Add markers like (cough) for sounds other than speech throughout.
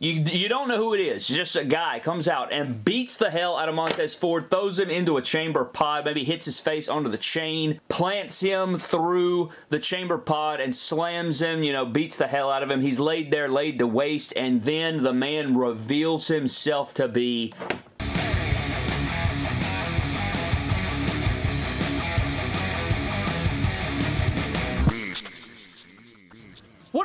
You, you don't know who it is. Just a guy comes out and beats the hell out of Montez Ford, throws him into a chamber pod, maybe hits his face onto the chain, plants him through the chamber pod and slams him, you know, beats the hell out of him. He's laid there, laid to waste, and then the man reveals himself to be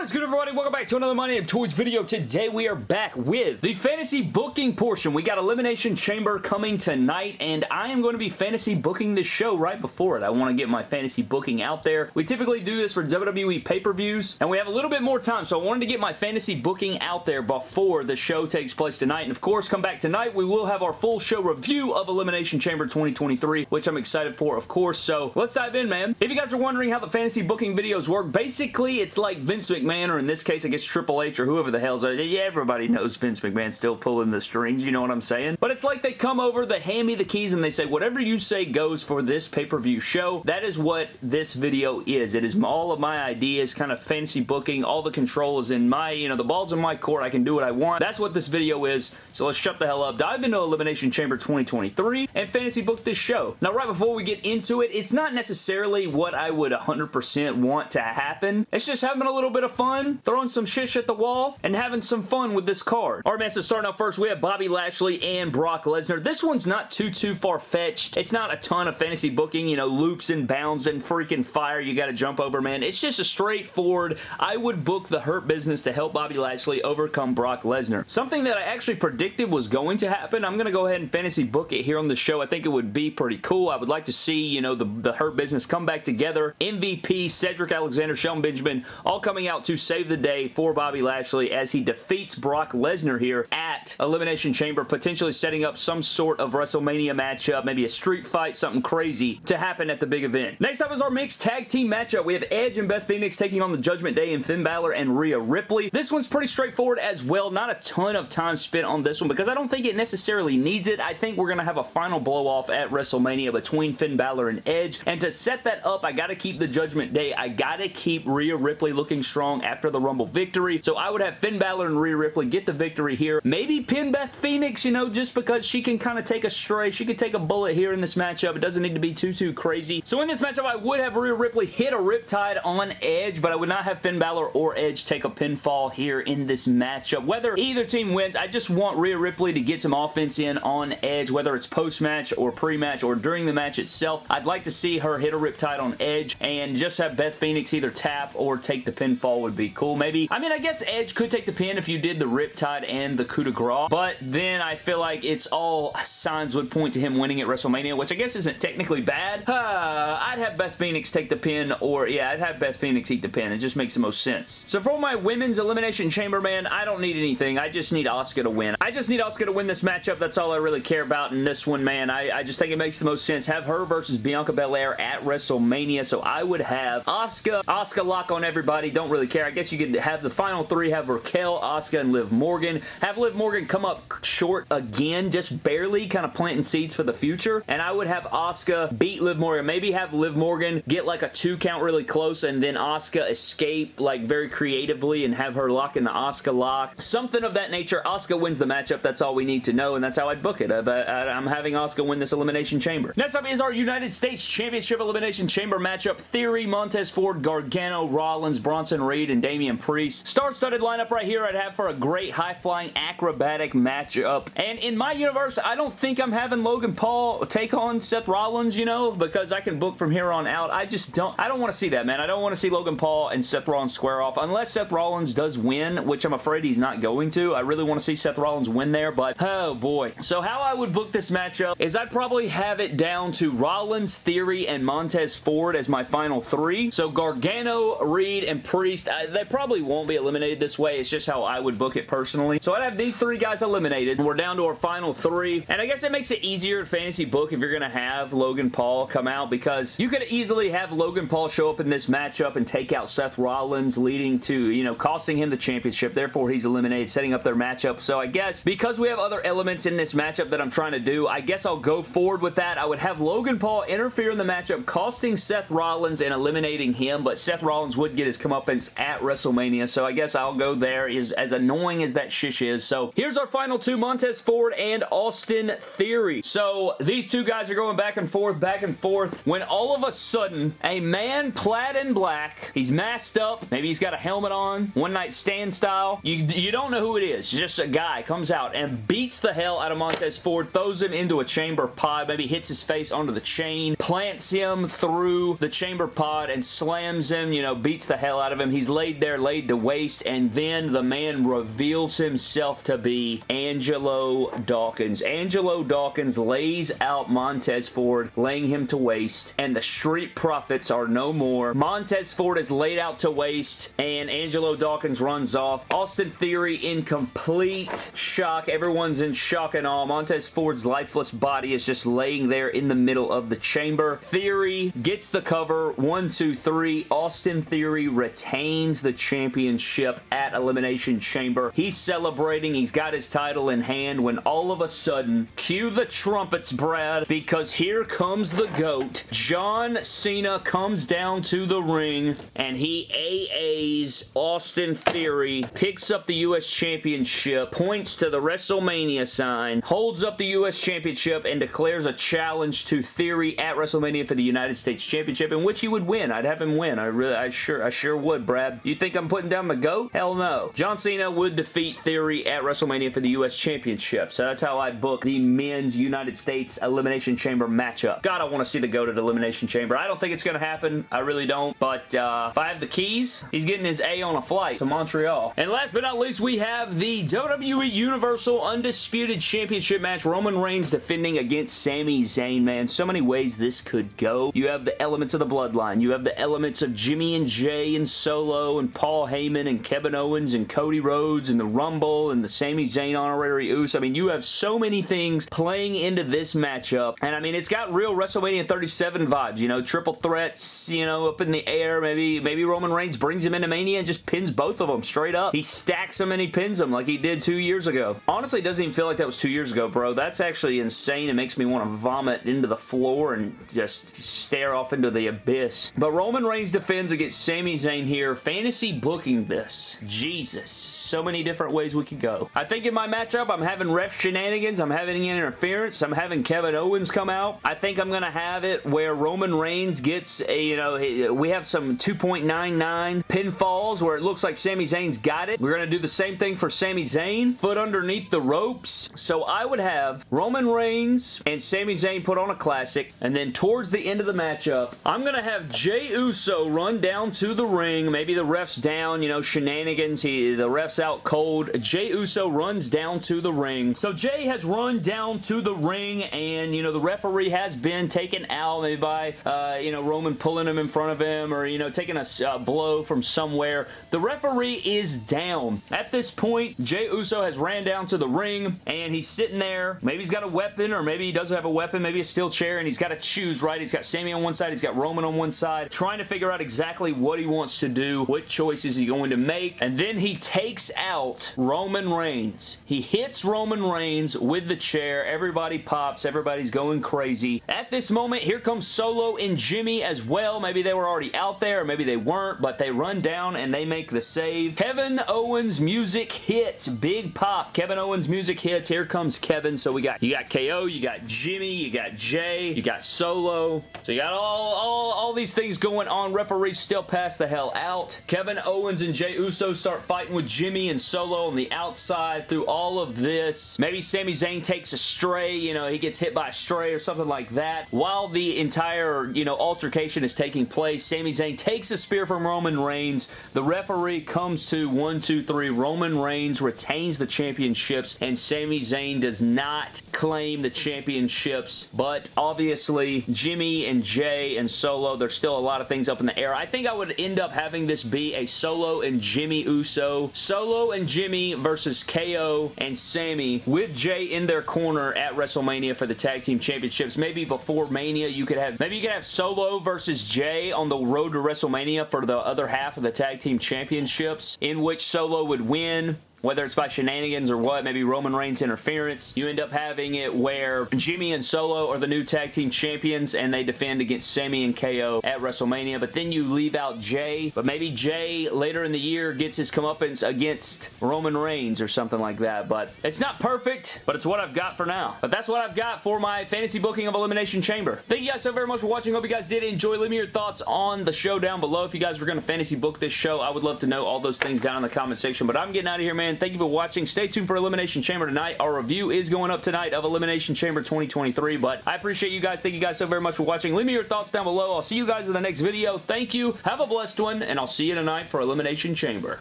is good everybody? Welcome back to another My Name Toys video. Today we are back with the fantasy booking portion. We got Elimination Chamber coming tonight and I am going to be fantasy booking this show right before it. I want to get my fantasy booking out there. We typically do this for WWE pay-per-views and we have a little bit more time so I wanted to get my fantasy booking out there before the show takes place tonight. And of course, come back tonight. We will have our full show review of Elimination Chamber 2023 which I'm excited for of course. So let's dive in man. If you guys are wondering how the fantasy booking videos work, basically it's like Vince McMahon, or in this case, I guess Triple H or whoever the hell's... Yeah, everybody knows Vince McMahon still pulling the strings, you know what I'm saying? But it's like they come over, they hand me the keys, and they say, whatever you say goes for this pay-per-view show. That is what this video is. It is all of my ideas, kind of fancy booking, all the control is in my, you know, the ball's in my court, I can do what I want. That's what this video is, so let's shut the hell up, dive into Elimination Chamber 2023, and fantasy book this show. Now, right before we get into it, it's not necessarily what I would 100% want to happen. It's just having a little bit of fun, throwing some shish at the wall, and having some fun with this card. Alright man, so starting out first, we have Bobby Lashley and Brock Lesnar. This one's not too, too far-fetched. It's not a ton of fantasy booking, you know, loops and bounds and freaking fire you gotta jump over, man. It's just a straightforward, I would book the Hurt Business to help Bobby Lashley overcome Brock Lesnar. Something that I actually predicted was going to happen. I'm gonna go ahead and fantasy book it here on the show. I think it would be pretty cool. I would like to see, you know, the, the Hurt Business come back together. MVP, Cedric Alexander, Shelton Benjamin, all coming out to save the day for Bobby Lashley as he defeats Brock Lesnar here at Elimination Chamber, potentially setting up some sort of WrestleMania matchup, maybe a street fight, something crazy to happen at the big event. Next up is our mixed tag team matchup. We have Edge and Beth Phoenix taking on the Judgment Day and Finn Balor and Rhea Ripley. This one's pretty straightforward as well. Not a ton of time spent on this one because I don't think it necessarily needs it. I think we're going to have a final blow off at WrestleMania between Finn Balor and Edge. And to set that up, I got to keep the Judgment Day. I got to keep Rhea Ripley looking strong after the Rumble victory. So I would have Finn Balor and Rhea Ripley get the victory here. Maybe pin Beth Phoenix, you know, just because she can kind of take a stray. She could take a bullet here in this matchup. It doesn't need to be too, too crazy. So in this matchup, I would have Rhea Ripley hit a Riptide on Edge, but I would not have Finn Balor or Edge take a pinfall here in this matchup. Whether either team wins, I just want Rhea Ripley to get some offense in on Edge, whether it's post-match or pre-match or during the match itself. I'd like to see her hit a Riptide on Edge and just have Beth Phoenix either tap or take the pinfall would be cool. Maybe, I mean, I guess Edge could take the pin if you did the Riptide and the coup de grace, but then I feel like it's all signs would point to him winning at WrestleMania, which I guess isn't technically bad. (sighs) Uh, I'd have Beth Phoenix take the pin, or yeah, I'd have Beth Phoenix eat the pin. It just makes the most sense. So for my Women's Elimination Chamber, man, I don't need anything. I just need Asuka to win. I just need Asuka to win this matchup. That's all I really care about in this one, man. I, I just think it makes the most sense. Have her versus Bianca Belair at WrestleMania, so I would have Asuka, Asuka lock on everybody. Don't really care. I guess you could have the final three, have Raquel, Asuka, and Liv Morgan. Have Liv Morgan come up short again, just barely kind of planting seeds for the future, and I would have Asuka beat Liv Morgan. Maybe have Liv Morgan get like a two count really close, and then Asuka escape like very creatively and have her lock in the Asuka lock. Something of that nature. Asuka wins the matchup. That's all we need to know, and that's how I'd book it. Uh, but I'm having Asuka win this Elimination Chamber. Next up is our United States Championship Elimination Chamber matchup. Theory, Montez Ford, Gargano, Rollins, Bronson Reed, and Damian Priest. Star-studded lineup right here I'd have for a great high-flying acrobatic matchup. And in my universe, I don't think I'm having Logan Paul take on Seth Rollins, you know, because I can book from here on out. I just don't, I don't want to see that, man. I don't want to see Logan Paul and Seth Rollins square off unless Seth Rollins does win, which I'm afraid he's not going to. I really want to see Seth Rollins win there, but oh boy. So how I would book this matchup is I'd probably have it down to Rollins, Theory, and Montez Ford as my final three. So Gargano, Reed, and Priest, They probably won't be eliminated this way. It's just how I would book it personally. So I'd have these three guys eliminated. We're down to our final three. And I guess it makes it easier to fantasy book if you're going to have Logan Paul come out because you could easily have Logan Paul show up in this matchup and take out Seth Rollins leading to, you know, costing him the championship. Therefore, he's eliminated, setting up their matchup. So I guess because we have other elements in this matchup that I'm trying to do, I guess I'll go forward with that. I would have Logan Paul interfere in the matchup, costing Seth Rollins and eliminating him, but Seth Rollins would get his comeuppance at WrestleMania, so I guess I'll go there is as annoying as that shish is. So here's our final two, Montez Ford and Austin Theory. So these two guys are going back and forth, back and forth, when all of a sudden, a man plaid in black, he's masked up, maybe he's got a helmet on, one night stand style, you, you don't know who it is, just a guy comes out and beats the hell out of Montez Ford, throws him into a chamber pod, maybe hits his face onto the chain, plants him through the chamber pod and slams him, you know, beats the hell out of him. He's laid there, laid to waste, and then the man reveals himself to be Angelo Dawkins. Angelo Dawkins lays out Montez Ford, laying him to waste, and the Street Profits are no more. Montez Ford is laid out to waste, and Angelo Dawkins runs off. Austin Theory in complete shock. Everyone's in shock and awe. Montez Ford's lifeless body is just laying there in the middle of the chamber. Theory gets the cover. One, two, three. Austin Theory retains the championship at Elimination Chamber. He's celebrating. He's got his title in hand when all of a sudden, cue the trumpets, Brad, because here comes the GOAT. John Cena comes down to the ring and he AAs Austin Theory, picks up the U.S. Championship, points to the WrestleMania sign, holds up the U.S. Championship, and declares a challenge to Theory at WrestleMania for the United States Championship, in which he would win. I'd have him win. I really, I sure, I sure would, Brad. You think I'm putting down the GOAT? Hell no. John Cena would defeat Theory at WrestleMania for the U.S. Championship, so that's how I book the men's United States Elimination Chamber matchup. God, I want to see the GOAT at Elimination Chamber. I don't think it's going to happen. I really don't, but uh, if I have the keys, he's getting his A on a flight to Montreal. And last but not least, we have the WWE Universal Undisputed Championship match. Roman Reigns defending against Sami Zayn, man. So many ways this could go. You have the elements of the bloodline. You have the elements of Jimmy and Jey and Solo and Paul Heyman and Kevin Owens and Cody Rhodes and the Rumble and the Sami Zayn honorary Uso. I mean, you have so many things playing into this matchup. And I mean, it's got real WrestleMania 37 vibes, you know, triple threats, you know, up in the air. Maybe, maybe Roman Reigns brings him into Mania and just pins both of them straight up. He stacks them and he pins them like he did two years ago. Honestly, it doesn't even feel like that was two years ago, bro. That's actually insane. It makes me want to vomit into the floor and just stare off into the abyss. But Roman Reigns defends against Sami Zayn here. Fantasy booking this. Jesus. So many different ways we could go. I think in my matchup, I'm having ref shenanigans. I'm having interference. I'm having Kevin Owens come out. I think I'm going to have it where Roman Reigns gets, a, you know, we have some 2.99 pinfalls where it looks like Sami Zayn's got it. We're going to do the same thing for Sami Zayn. Foot underneath the ropes. So I would have Roman Reigns and Sami Zayn put on a classic. And then towards the end of the matchup, I'm going to have Jey Uso run down to the ring. Maybe the ref's down, you know, shenanigans. He, the ref's out cold. Jey Uso runs down to the ring. So Jey has run down to the ring and, you know, the referee has been taken out maybe by, uh, you know, Roman pulling him in front of him or, you know, taking a uh, blow from somewhere. The referee is down. At this point, Jey Uso has ran down to the ring and he's sitting there. Maybe he's got a weapon or maybe he doesn't have a weapon. Maybe a steel chair and he's got to choose, right? He's got Sami on one side. He's got Roman on one side. Trying to figure out exactly what he wants to do. What choice is he going to make? And then he takes out Roman Reigns. He hits Roman Reigns with the chair. Everybody pops. Everybody's going crazy. At this moment, here comes Solo and Jimmy as well. Maybe they were already out there or maybe they weren't, but they run down and they make the save. Kevin Owens music hits. Big pop. Kevin Owens music hits. Here comes Kevin. So we got, you got KO, you got Jimmy, you got Jey, you got Solo. So you got all, all, all these things going on. Referees still pass the hell out. Kevin Owens and Jey Uso start fighting with Jimmy and Solo on the outside through all of this. Maybe Sami Zayn takes a stray, you know, he gets hit by a stray or something like that. While the entire, you know, altercation is taking place, Sami Zayn takes a spear from Roman Reigns. The referee comes to one, two, three. Roman Reigns retains the championships and Sami Zayn does not claim the championships, but obviously Jimmy and Jey and Solo, there's still a lot of things up in the air. I think I would end up having this be a Solo and Jimmy Uso. Solo and Jimmy versus KO and Sami with Jey in their corner at WrestleMania for the Tag Team Championships. Maybe before Mania you could have, maybe you could have Solo versus Jey on the road to WrestleMania for the other half of the Tag Team Championships in which Solo would win whether it's by shenanigans or what, maybe Roman Reigns interference, you end up having it where Jimmy and Solo are the new tag team champions and they defend against Sami and KO at WrestleMania, but then you leave out Jey, but maybe Jey later in the year gets his comeuppance against Roman Reigns or something like that, but it's not perfect, but it's what I've got for now. But that's what I've got for my fantasy booking of Elimination Chamber. Thank you guys so very much for watching. Hope you guys did enjoy. Leave me your thoughts on the show down below. If you guys were going to fantasy book this show, I would love to know all those things down in the comment section, but I'm getting out of here, man. Thank you for watching. Stay tuned for Elimination Chamber tonight. Our review is going up tonight of Elimination Chamber 2023, but I appreciate you guys. Thank you guys so very much for watching. Leave me your thoughts down below. I'll see you guys in the next video. Thank you. Have a blessed one, and I'll see you tonight for Elimination Chamber.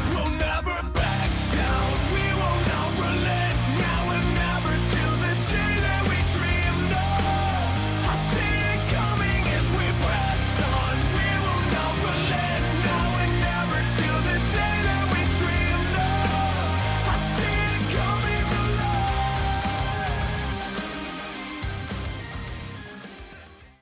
We'll